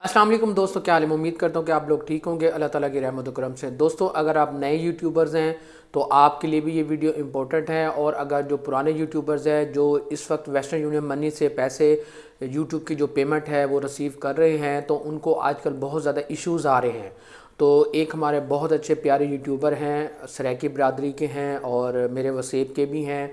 السلام علیکم دوستو، کیا عالم امید کرتا ہوں کہ آپ لوگ ٹھیک ہوں گے۔ اللہ تعالیٰ کی رحمت و کرم سے۔ دوستو، اگر آپ نئے یوٹیوبرز ہیں تو آپ کے لیے بھی یہ ویڈیو امپورٹنٹ ہے۔ اور اگر جو پرانے یوٹیوبرز ہیں جو اس وقت ویسٹرن یونین منی سے پیسے یوٹیوب کی جو پیمنٹ ہے وہ رسیو کر رہے ہیں، تو ان کو آج کل بہت زیادہ ایشوز آ رہے ہیں۔ تو ایک ہمارے بہت اچھے پیارے یوٹیوبر ہیں، سریکی برادری کے ہیں اور میرے وسیب کے بھی ہیں۔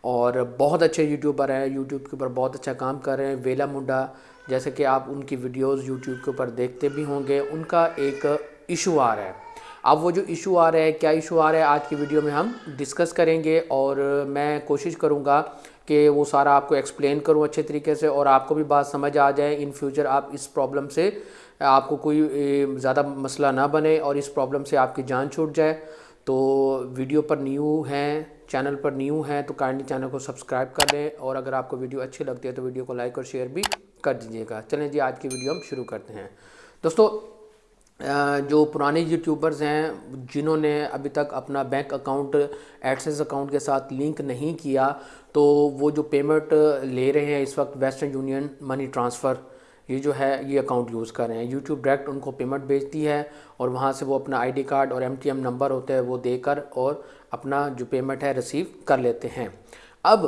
اور بہت اچھے یوٹیوبر ہیں، یوٹیوب کے اوپر بہت اچھا کام کر رہے ہیں۔ ویلا منڈا جیسے کہ آپ ان کی ویڈیوز یوٹیوب کے اوپر دیکھتے بھی ہوں گے، ان کا ایک ایشو آ رہا ہے۔ اب وہ جو ایشو آ رہا ہے، کیا ایشو آ رہا ہے، آج کی ویڈیو میں ہم ڈسکس کریں گے اور میں کوشش کروں گا کہ وہ سارا آپ کو ایکسپلین کروں اچھے طریقے سے اور آپ کو بھی بات سمجھ آ جائے۔ ان فیوچر آپ اس پرابلم سے، آپ کو کوئی زیادہ مسئلہ نہ بنے اور اس پرابلم سے آپ کی جان چھوٹ جائے۔ تو ویڈیو پر نیو ہیں، چینل پر نیو ہیں، تو کائنڈلی چینل کو سبسکرائب کر لیں اور اگر آپ کو ویڈیو اچھی لگتی ہے تو ویڈیو کو لائک اور شیئر بھی کر دیجیے گا۔ چلیں جی آج کی ویڈیو ہم شروع کرتے ہیں۔ دوستو جو پرانے یوٹیوبرز ہیں، جنہوں نے ابھی تک اپنا بینک اکاؤنٹ ایڈسنس اکاؤنٹ کے ساتھ لنک نہیں کیا، تو وہ جو پیمنٹ لے رہے ہیں اس وقت ویسٹرن یونین منی ٹرانسفر، یہ جو ہے، یہ اکاؤنٹ یوز کر رہے ہیں۔ یوٹیوب ڈائریکٹ ان کو پیمنٹ بھیجتی ہے اور وہاں سے وہ اپنا آئی ڈی کارڈ اور ایم ٹی ایم نمبر ہوتا ہے وہ دے کر اور اپنا جو پیمنٹ ہے، ریسیو کر لیتے ہیں۔ اب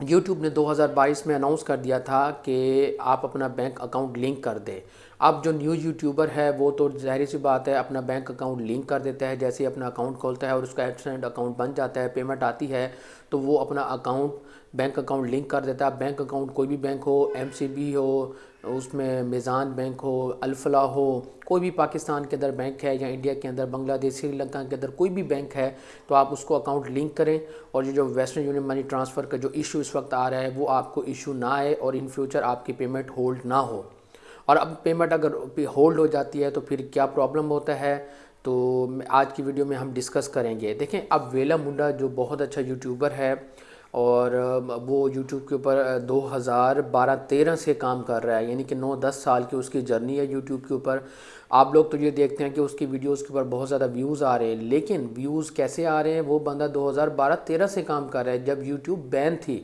یوٹیوب نے دو ہزار بائیس میں اناؤنس کر دیا تھا کہ آپ اپنا بینک اکاؤنٹ لنک کر دیں۔ اب جو نیو یوٹیوبر ہے وہ تو ظاہری سی بات ہے، اپنا بینک اکاؤنٹ لنک کر دیتا ہے، جیسے اپنا اکاؤنٹ کھولتا ہے اور اس کا ایڈسنٹ اکاؤنٹ بن جاتا ہے، پیمنٹ آتی ہے، تو وہ اپنا اکاؤنٹ، بینک اکاؤنٹ لنک کر دیتا ہے۔ بینک اکاؤنٹ کوئی بھی بینک ہو، ایم سی بی ہو، اس میں میزان بینک ہو الفلا ہو، کوئی بھی پاکستان کے اندر بینک ہے یا انڈیا کے اندر، بنگلہ دیش، سری لنکا کے اندر کوئی بھی بینک ہے، تو آپ اس کو اکاؤنٹ لنک کریں۔ اور جو ویسٹرن یونین منی ٹرانسفر کا جو ایشو اس وقت آ رہا ہے، وہ آپ کو ایشو نہ آئے اور ان فیوچر آپ کی پیمنٹ ہولڈ نہ ہو۔ اور اب پیمنٹ اگر ہولڈ ہو جاتی ہے تو پھر کیا پرابلم ہوتا ہے؟ تو آج کی ویڈیو میں ہم ڈسکس کریں گے۔ دیکھیں، اب ویلا منڈا جو بہت اچھا یوٹیوبر ہے اور وہ یوٹیوب کے اوپر دو ہزار بارہ تیرہ سے کام کر رہا ہے یعنی کہ نو دس سال کی اس کی جرنی ہے یوٹیوب کے اوپر۔ آپ لوگ تو یہ دیکھتے ہیں کہ اس کی ویڈیوز کے اوپر بہت زیادہ ویوز آ رہے ہیں، لیکن ویوز کیسے آ رہے ہیں؟ وہ بندہ دو ہزار بارہ تیرہ سے کام کر رہا ہے۔ جب یوٹیوب بین تھی،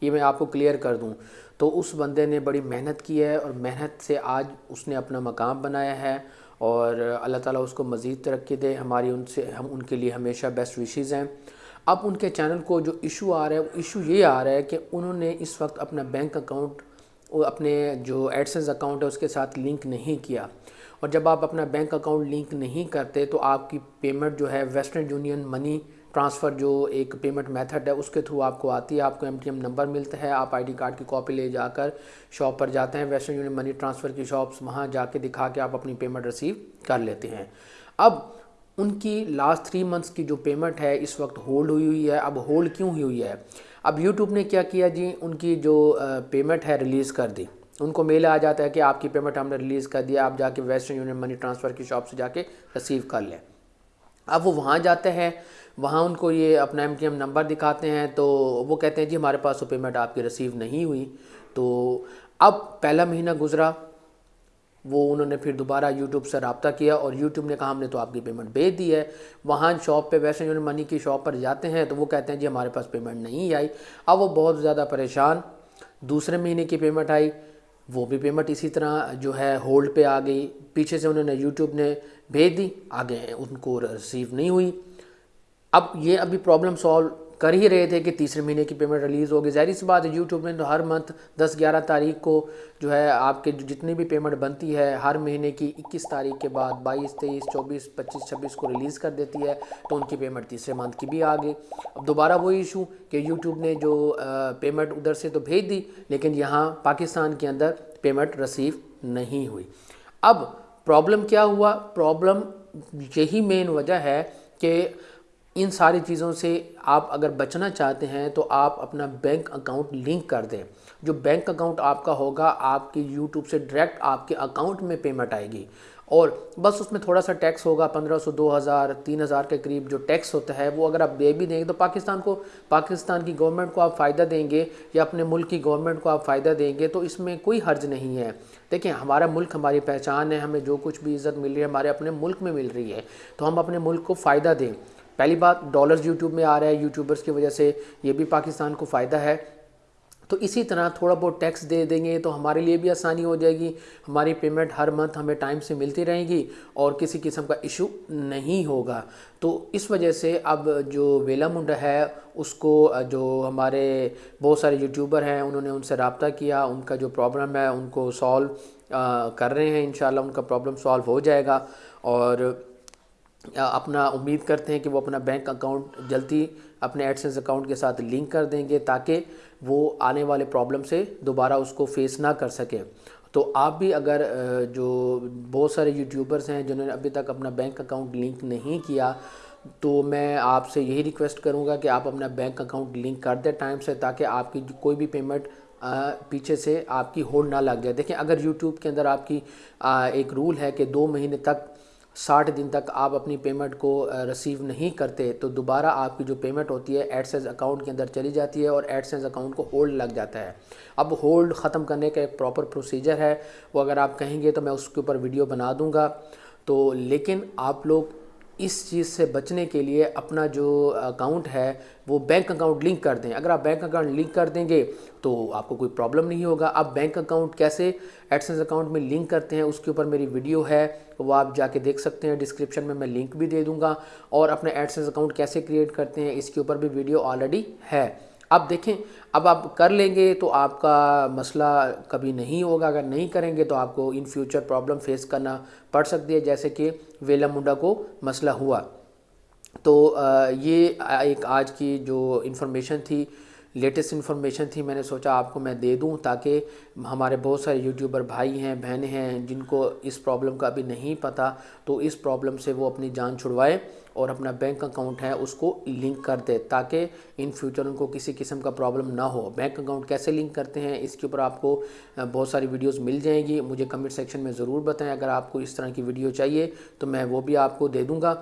یہ میں آپ کو کلیئر کر دوں۔ تو اس بندے نے بڑی محنت کی ہے اور محنت سے آج اس نے اپنا مقام بنایا ہے اور اللہ تعالیٰ اس کو مزید ترقی دے۔ ہماری ان سے ہم ان کے لیے ہمیشہ بیسٹ وشیز ہیں۔ اب ان کے چینل کو جو ایشو آ رہا ہے وہ ایشو یہ آ رہا ہے کہ انہوں نے اس وقت اپنا بینک اکاؤنٹ اپنے جو ایڈسنس اکاؤنٹ ہے اس کے ساتھ لنک نہیں کیا۔ اور جب آپ اپنا بینک اکاؤنٹ لنک نہیں کرتے تو آپ کی پیمنٹ جو ہے ویسٹرن یونین منی ٹرانسفر جو ایک پیمنٹ میتھڈ ہے، اس کے تھرو آپ کو آتی ہے، آپ کو ایم ٹی ایم نمبر ملتا ہے آپ آئی ڈی کارڈ کی کاپی لے جا کر شاپ پر جاتے ہیں، ویسٹرن یونین منی ٹرانسفر کی شاپس وہاں جا کے دکھا کے آپ اپنی پیمنٹ ریسیو کر لیتے ہیں۔ اب ان کی لاسٹ تھری منتھس کی جو پیمنٹ ہے، اس وقت ہولڈ ہوئی ہوئی ہے۔ اب ہولڈ کیوں ہوئی ہوئی ہے؟ اب یوٹیوب نے کیا کیا جی؟ ان کی جو پیمنٹ ہے ریلیز کر دی۔ ان کو میل آ جاتا ہے کہ آپ کی پیمنٹ ہم نے ریلیز کر دیا آپ جا کے ویسٹرن یونین منی ٹرانسفر کی شاپ سے جا کے ریسیو کر لیں۔ اب وہ وہاں جاتے ہیں۔ وہاں ان کو یہ اپنا ایم ٹی ایم نمبر دکھاتے ہیں تو وہ کہتے ہیں جی ہمارے پاس وہ پیمنٹ آپ کی ریسیو نہیں ہوئی۔ تو اب پہلا مہینہ گزرا، وہ انہوں نے پھر دوبارہ یوٹیوب سے رابطہ کیا اور یوٹیوب نے کہا ہم نے تو آپ کی پیمنٹ بھیج دی ہے۔ وہاں شاپ پہ ویسے یونین منی کی شاپ پر جاتے ہیں تو وہ کہتے ہیں جی ہمارے پاس پیمنٹ نہیں آئی۔ اب وہ بہت زیادہ پریشان، دوسرے مہینے کی پیمنٹ آئی، وہ بھی پیمنٹ اسی طرح جو ہے ہولڈ پہ آ گئی۔ پیچھے سے انہوں نے یوٹیوب نے بھیج دی، آگے ان کو ریسیو نہیں ہوئی۔ اب یہ ابھی پرابلم سالو کر ہی رہے تھے کہ تیسرے مہینے کی پیمنٹ ریلیز ہوگی۔ ظاہری سی بات ہے یوٹیوب میں تو ہر منتھ دس گیارہ تاریخ کو جو ہے آپ کے جتنی بھی پیمنٹ بنتی ہے، ہر مہینے کی اکیس تاریخ کے بعد بائیس، تیئیس، چوبیس، پچیس، چھبیس کو ریلیز کر دیتی ہے تو ان کی پیمنٹ تیسرے منتھ کی بھی آ گئی اب دوبارہ وہ ایشو کہ یوٹیوب نے جو پیمنٹ ادھر سے تو بھیج دی، لیکن یہاں پاکستان کے اندر پیمنٹ رسیو نہیں ہوئی۔ اب پرابلم کیا ہوا؟ پرابلم یہی مین وجہ ہے کہ ان ساری چیزوں سے آپ اگر بچنا چاہتے ہیں تو آپ اپنا بینک اکاؤنٹ لنک کر دیں۔ جو بینک اکاؤنٹ آپ کا ہوگا، آپ کی یوٹیوب سے ڈائریکٹ آپ کے اکاؤنٹ میں پیمنٹ آئے گی۔ اور بس اس میں تھوڑا سا ٹیکس ہوگا، پندرہ سو، دو ہزار، تین ہزار کے قریب جو ٹیکس ہوتا ہے، وہ اگر آپ دے بھی دیں گے تو پاکستان کو، پاکستان کی گورنمنٹ کو آپ فائدہ دیں گے یا اپنے ملک کی گورنمنٹ کو آپ فائدہ دیں گے تو اس میں کوئی حرج نہیں ہے۔ دیکھیں، ہمارا ملک ہماری پہچان ہے، ہمیں جو کچھ بھی عزت مل رہی ہے ہمارے اپنے ملک میں مل رہی ہے، تو ہم اپنے ملک کو فائدہ دیں۔ پہلی بات ڈالرز یوٹیوب میں آ رہا ہے یوٹیوبرز کی وجہ سے یہ بھی پاکستان کو فائدہ ہے۔ تو اسی طرح تھوڑا بہت ٹیکس دے دیں گے تو ہمارے لیے بھی آسانی ہو جائے گی۔ ہماری پیمنٹ ہر منتھ ہمیں ٹائم سے ملتی رہے گی اور کسی قسم کا ایشو نہیں ہوگا۔ تو اس وجہ سے اب جو ویلا منڈا ہے، اس کو جو ہمارے بہت سارے یوٹیوبر ہیں، انہوں نے ان سے رابطہ کیا، ان کا جو پرابلم ہے، ان کو سالو کر رہے ہیں۔ انشاءاللہ ان کا پرابلم سالو ہو جائے گا۔ اور اپنا امید کرتے ہیں کہ وہ اپنا بینک اکاؤنٹ جلدی اپنے ایڈسنس اکاؤنٹ کے ساتھ لنک کر دیں گے تاکہ وہ آنے والے پرابلم سے دوبارہ اس کو فیس نہ کر سکیں۔ تو آپ بھی اگر جو بہت سارے یوٹیوبرز ہیں جنہوں نے ابھی تک اپنا بینک اکاؤنٹ لنک نہیں کیا، تو میں آپ سے یہی ریکویسٹ کروں گا کہ آپ اپنا بینک اکاؤنٹ لنک کر دیں ٹائم سے تاکہ آپ کی کوئی بھی پیمنٹ پیچھے سے آپ کی ہولڈ نہ لگ جائے۔ دیکھیں، اگر یوٹیوب کے اندر آپ کی ایک رول ہے کہ دو مہینے تک ساٹھ دن تک آپ اپنی پیمنٹ کو رسیو نہیں کرتے، تو دوبارہ آپ کی جو پیمنٹ ہوتی ہے ایڈسنس اکاؤنٹ کے اندر چلی جاتی ہے اور ایڈسنس اکاؤنٹ کو ہولڈ لگ جاتا ہے۔ اب ہولڈ ختم کرنے کا ایک پراپر پروسیجر ہے۔ وہ اگر آپ کہیں گے تو میں اس کے اوپر ویڈیو بنا دوں گا۔ تو لیکن آپ لوگ اس چیز سے بچنے کے لیے اپنا جو اکاؤنٹ ہے وہ بینک اکاؤنٹ لنک کر دیں۔ اگر آپ بینک اکاؤنٹ لنک کر دیں گے تو آپ کو کوئی پرابلم نہیں ہوگا۔ آپ بینک اکاؤنٹ کیسے ایڈسنس اکاؤنٹ میں لنک کرتے ہیں اس کے اوپر میری ویڈیو ہے، وہ آپ جا کے دیکھ سکتے ہیں۔ ڈسکرپشن میں میں لنک بھی دے دوں گا اور اپنے ایڈسنس اکاؤنٹ کیسے کریٹ کرتے ہیں اس کے اوپر بھی ویڈیو آلریڈی ہے۔ اب دیکھیں، اب آپ کر لیں گے تو آپ کا مسئلہ کبھی نہیں ہوگا۔ اگر نہیں کریں گے تو آپ کو ان فیوچر پرابلم فیس کرنا پڑ سکتی ہے، جیسے کہ ویلا منڈا کو مسئلہ ہوا۔ تو یہ ایک آج کی جو انفارمیشن تھی لیٹسٹ انفارمیشن تھی، میں نے سوچا آپ کو میں دے دوں تاکہ ہمارے بہت سارے یوٹیوبر بھائی ہیں بہنیں ہیں، جن کو اس پرابلم کا ابھی نہیں پتہ تو اس پرابلم سے وہ اپنی جان چھڑوائے اور اپنا بینک اکاؤنٹ ہے، اس کو لنک کر دے تاکہ ان فیوچر ان کو کسی قسم کا پرابلم نہ ہو۔ بینک اکاؤنٹ کیسے لنک کرتے ہیں، اس کے اوپر آپ کو بہت ساری ویڈیوز مل جائیں گی۔ مجھے کمنٹ سیکشن میں ضرور بتائیں، اگر آپ کو اس طرح کی ویڈیو چاہیے تو میں وہ بھی آپ کو دے دوں گا۔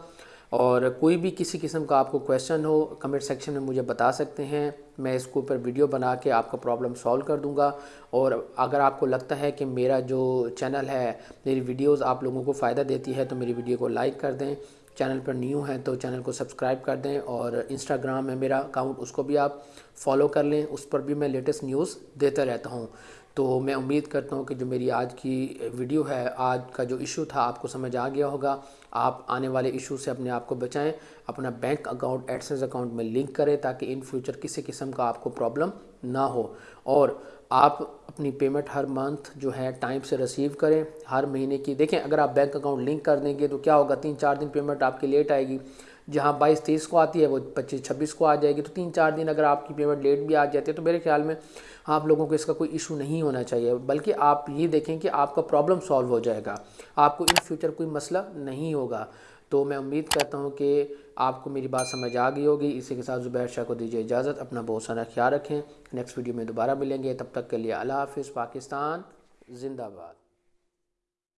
اور کوئی بھی کسی قسم کا آپ کو کویشچن ہو کمنٹ سیکشن میں مجھے بتا سکتے ہیں۔ میں اس کو اوپر ویڈیو بنا کے آپ کا پرابلم سالو کر دوں گا۔ اور اگر آپ کو لگتا ہے کہ میرا جو چینل ہے، میری ویڈیوز آپ لوگوں کو فائدہ دیتی ہے، تو میری ویڈیو کو لائک کر دیں۔ چینل پر نیو ہیں تو چینل کو سبسکرائب کر دیں۔ اور انسٹاگرام ہے میرا اکاؤنٹ اس کو بھی آپ فالو کر لیں۔ اس پر بھی میں لیٹسٹ نیوز دیتا رہتا ہوں۔ تو میں امید کرتا ہوں کہ جو میری آج کی ویڈیو ہے، آج کا جو ایشو تھا، آپ کو سمجھ آ گیا ہوگا۔ آپ آنے والے ایشو سے اپنے آپ کو بچائیں، اپنا بینک اکاؤنٹ ایڈسنس اکاؤنٹ میں لنک کریں تاکہ ان فیوچر کسی قسم کا آپ کو پرابلم نہ ہو۔ اور آپ اپنی پیمنٹ ہر منتھ جو ہے ٹائم سے ریسیو کریں، ہر مہینے کی۔ دیکھیں، اگر آپ بینک اکاؤنٹ لنک کر دیں گے تو کیا ہوگا؟ تین چار دن پیمنٹ آپ کی لیٹ آئے گی۔ جہاں بائیس تیس کو آتی ہے، وہ پچیس چھبیس کو آ جائے گی۔ تو تین چار دن اگر آپ کی پیمنٹ لیٹ بھی آ جاتی ہے، تو میرے خیال میں آپ لوگوں کو اس کا کوئی ایشو نہیں ہونا چاہیے۔ بلکہ آپ یہ دیکھیں کہ آپ کا پرابلم سالو ہو جائے گا۔ آپ کو ان فیوچر کوئی مسئلہ نہیں ہوگا۔ تو میں امید کرتا ہوں کہ آپ کو میری بات سمجھ آ گئی ہوگی۔ اسی کے ساتھ زبیر شاہ کو دیجیے اجازت۔ اپنا بہت سارا خیال رکھیں۔ نیکسٹ ویڈیو میں دوبارہ ملیں گے۔ تب تک کے لیے اللہ حافظ۔ پاکستان زندہ باد۔